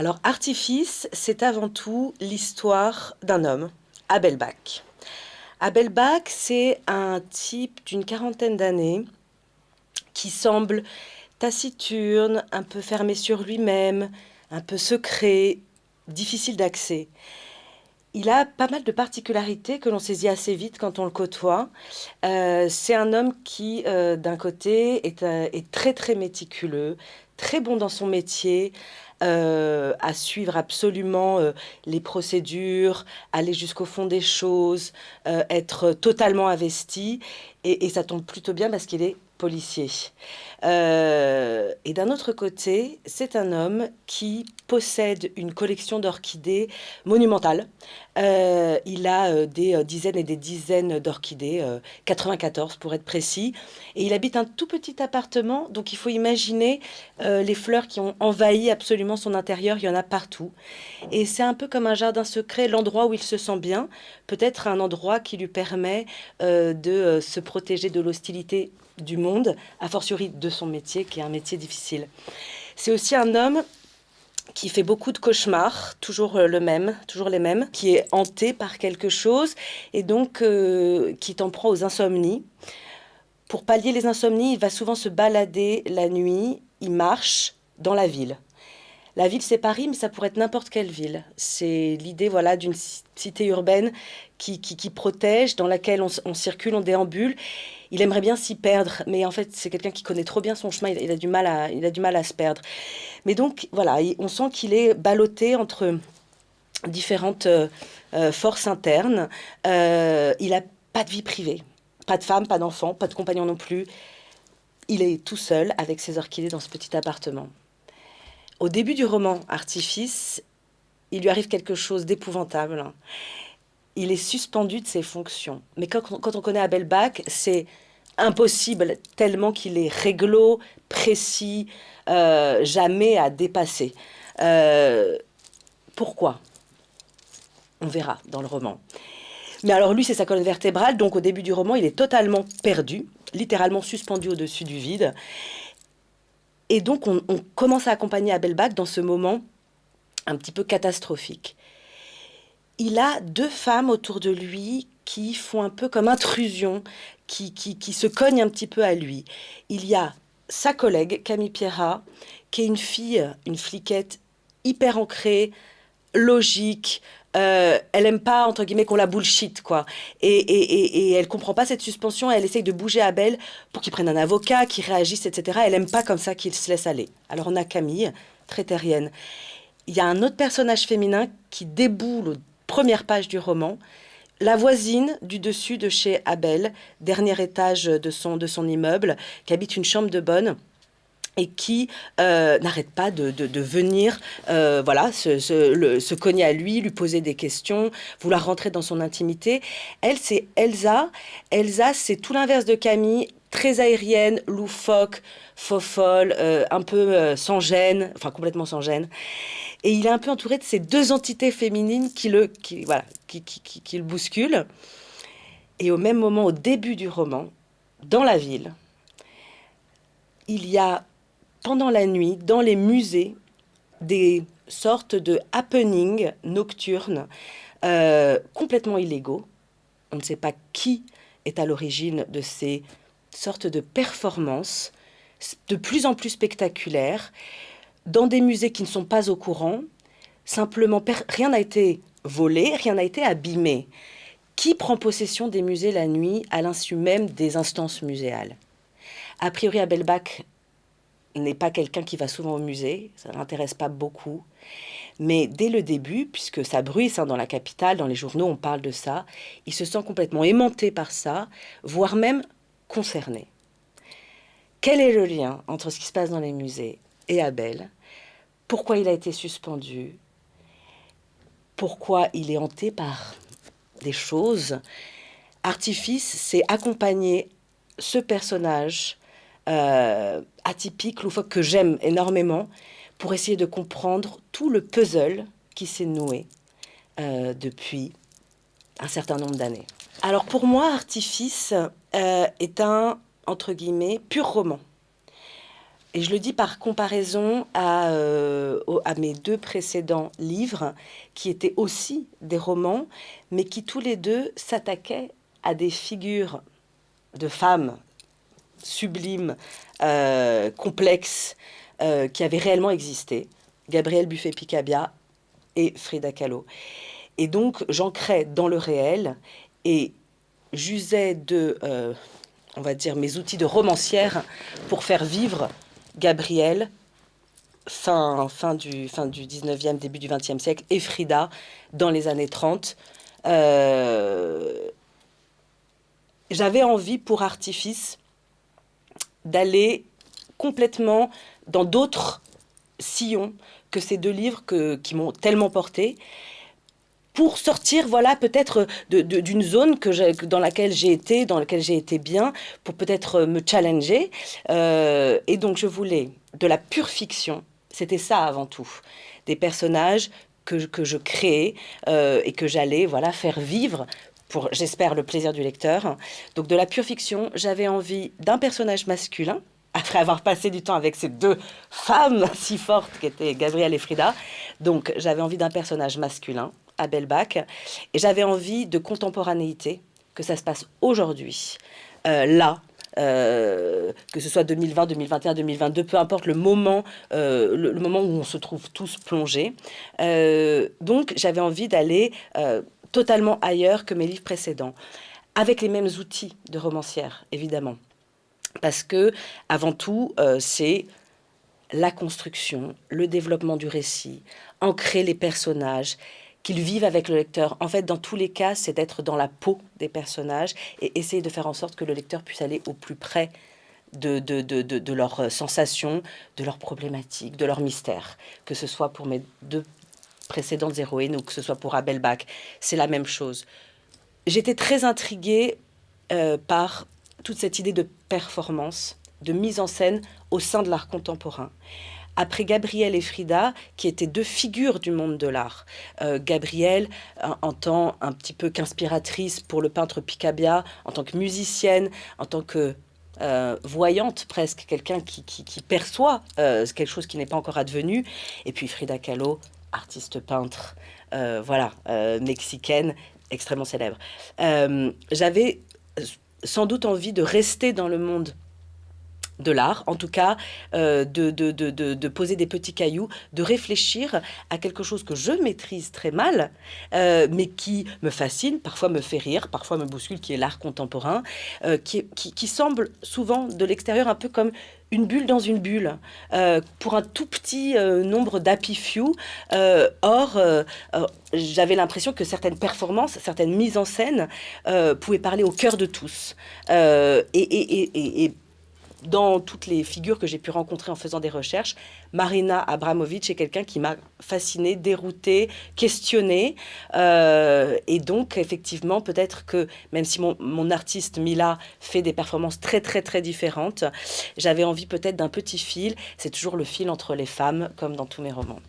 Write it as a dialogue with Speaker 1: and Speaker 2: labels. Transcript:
Speaker 1: Alors, Artifice, c'est avant tout l'histoire d'un homme, Abel Bach. Abel Bach, c'est un type d'une quarantaine d'années qui semble taciturne, un peu fermé sur lui-même, un peu secret, difficile d'accès. Il a pas mal de particularités que l'on saisit assez vite quand on le côtoie. Euh, c'est un homme qui, euh, d'un côté, euh, est, très très méticuleux, très bon dans son métier, à suivre absolument les procédures, aller jusqu'au fond des choses, être totalement investi. Et, et ça tombe plutôt bien parce qu'il est policier. Euh, et d'un autre côté, c'est un homme qui possède une collection d'orchidées monumentale. Euh, il a euh, des dizaines et des dizaines d'orchidées, 94 pour être précis. Et il habite un tout petit appartement, donc il faut imaginer les fleurs qui ont envahi absolument son intérieur, il y en a partout. Et c'est un peu comme un jardin secret, l'endroit où il se sent bien, peut-être un endroit qui lui permet de se protéger de l'hostilité du monde, a fortiori de son métier, qui est un métier difficile. C'est aussi un homme qui fait beaucoup de cauchemars, toujours euh, le même, toujours les mêmes, qui est hanté par quelque chose et donc euh, qui t'en prend aux insomnies. Pour pallier les insomnies, il va souvent se balader la nuit, il marche dans la ville. La ville, c'est Paris, mais ça pourrait être n'importe quelle ville. C'est l'idée voilà, d'une cité urbaine qui, qui, protège, dans laquelle on, circule, on déambule. Il aimerait bien s'y perdre, mais en fait, c'est quelqu'un qui connaît trop bien son chemin, il, a du mal à, il a du mal à se perdre. Mais donc, voilà, on sent qu'il est ballotté entre différentes euh, euh, forces internes. Euh, il n'a pas de vie privée, pas de femme, pas d'enfant, pas de compagnon non plus. Il est tout seul avec ses orchidées dans ce petit appartement. Au début du roman Artifice, il lui arrive quelque chose d'épouvantable. Il est suspendu de ses fonctions. Mais quand, on connaît Abel Bach, c'est impossible tellement qu'il est réglo, précis, euh, jamais à dépasser. Euh, pourquoi? On verra dans le roman. Mais alors lui, c'est sa colonne vertébrale, donc au début du roman, il est totalement perdu, littéralement suspendu au-dessus du vide. Et donc, on, commence à accompagner Abel Bach dans ce moment un petit peu catastrophique. Il a deux femmes autour de lui qui font un peu comme intrusion, qui, qui, se cognent un petit peu à lui. Il y a sa collègue, Camille Pierrat, qui est une fille, une fliquette hyper ancrée, logique, euh, elle aime pas entre guillemets qu'on la bullshit quoi. Et, et, et, elle comprend pas cette suspension elle essaye de bouger Abel pour qu'il prenne un avocat qu'il réagisse etc elle aime pas comme ça qu'il se laisse aller. Alors on a Camille très terrienne. Il y a un autre personnage féminin qui déboule aux premières pages du roman. La voisine du dessus de chez Abel dernier étage de son, de son immeuble qui habite une chambre de bonne et qui euh, n'arrête pas de, venir euh, voilà, se, cogner à lui, lui poser des questions, vouloir rentrer dans son intimité. Elle, c'est Elsa. Elsa, c'est tout l'inverse de Camille, très aérienne, loufoque, faux folle, euh, un peu sans gêne, enfin complètement sans gêne. Et il est un peu entouré de ces deux entités féminines qui le, qui, voilà, qui, le bousculent. Et au même moment, au début du roman, dans la ville, il y a pendant la nuit, dans les musées, des sortes de happenings nocturnes euh, complètement illégaux. On ne sait pas qui est à l'origine de ces sortes de performances de plus en plus spectaculaires dans des musées qui ne sont pas au courant. Simplement, rien n'a été volé, rien n'a été abîmé. Qui prend possession des musées la nuit à l'insu même des instances muséales? A priori, Abelbach n'est pas quelqu'un qui va souvent au musée, ça ne l'intéresse pas beaucoup. Mais dès le début, puisque ça bruisse hein, dans la capitale, dans les journaux, on parle de ça, il se sent complètement aimanté par ça, voire même concerné. Quel est le lien entre ce qui se passe dans les musées et Abel? Pourquoi il a été suspendu? Pourquoi il est hanté par des choses? Artifice, c'est accompagner ce personnage euh, atypique, loufoque, que j'aime énormément, pour essayer de comprendre tout le puzzle qui s'est noué euh, depuis un certain nombre d'années. Alors pour moi, Artifice euh, est un, entre guillemets, pur roman. Et je le dis par comparaison à, à, mes deux précédents livres, qui étaient aussi des romans, mais qui tous les deux s'attaquaient à des figures de femmes sublimes, euh, complexes, euh, qui avaient réellement existé. Gabrielle Buffet-Picabia et Frida Kahlo. Et donc, j'ancrais dans le réel et j'usais de, on va dire, mes outils de romancière pour faire vivre Gabriel, fin, fin, du, fin du 19e, début du 20e siècle, et Frida dans les années 30. Euh, j'avais envie pour artifice d'aller complètement dans d'autres sillons que ces deux livres que, qui m'ont tellement porté pour sortir, voilà, peut-être d'une zone que dans laquelle j'ai été, dans laquelle j'ai été bien, pour peut-être me challenger. Euh, et donc, je voulais de la pure fiction. C'était ça avant tout. Des personnages que, que je créais euh, et que j'allais, voilà, faire vivre pour, j'espère, le plaisir du lecteur. Donc, de la pure fiction, j'avais envie d'un personnage masculin, après avoir passé du temps avec ces deux femmes si fortes qui étaient Gabrielle et Frida. Donc j'avais envie d'un personnage masculin, à Bach. Et j'avais envie de contemporanéité, que ça se passe aujourd'hui, euh, là, euh, que ce soit 2020, 2021, 2022, peu importe le moment, euh, le, moment où on se trouve tous plongés. donc j'avais envie d'aller totalement ailleurs que mes livres précédents, avec les mêmes outils de romancière, évidemment. Parce que, avant tout, c'est la construction, le développement du récit, ancrer les personnages, qu'ils vivent avec le lecteur. En fait, dans tous les cas, c'est d'être dans la peau des personnages et essayer de faire en sorte que le lecteur puisse aller au plus près de, de, leurs euh, sensations, de leurs problématiques, de leurs mystères. Que ce soit pour mes deux précédentes héroïnes ou que ce soit pour Abel Bach, c'est la même chose. J'étais très intriguée euh, par toute cette idée de performance, de mise en scène au sein de l'art contemporain après Gabrielle et Frida, qui étaient deux figures du monde de l'art. Euh, Gabrielle, en, tant un petit peu qu'inspiratrice pour le peintre Picabia, en tant que musicienne, en tant que euh, voyante presque, quelqu'un qui, perçoit euh, quelque chose qui n'est pas encore advenu. Et puis Frida Kahlo, artiste peintre, voilà, mexicaine, extrêmement célèbre. J'avais sans doute envie de rester dans le monde de l'art, en tout cas euh, de, de, poser des petits cailloux, de réfléchir à quelque chose que je maîtrise très mal, euh, mais qui me fascine, parfois me fait rire, parfois me bouscule, qui est l'art contemporain, euh, qui, qui, semble souvent de l'extérieur un peu comme une bulle dans une bulle, pour un tout petit nombre d'happy few. or, j'avais l'impression que certaines performances, certaines mises en scène pouvaient parler au cœur de tous. et dans toutes les figures que j'ai pu rencontrer en faisant des recherches, Marina Abramovic est quelqu'un qui m'a fasciné, dérouté, questionné. Euh, et donc, effectivement, peut-être que même si mon, artiste Mila fait des performances très, très, très différentes, j'avais envie peut-être d'un petit fil. C'est toujours le fil entre les femmes, comme dans tous mes romans.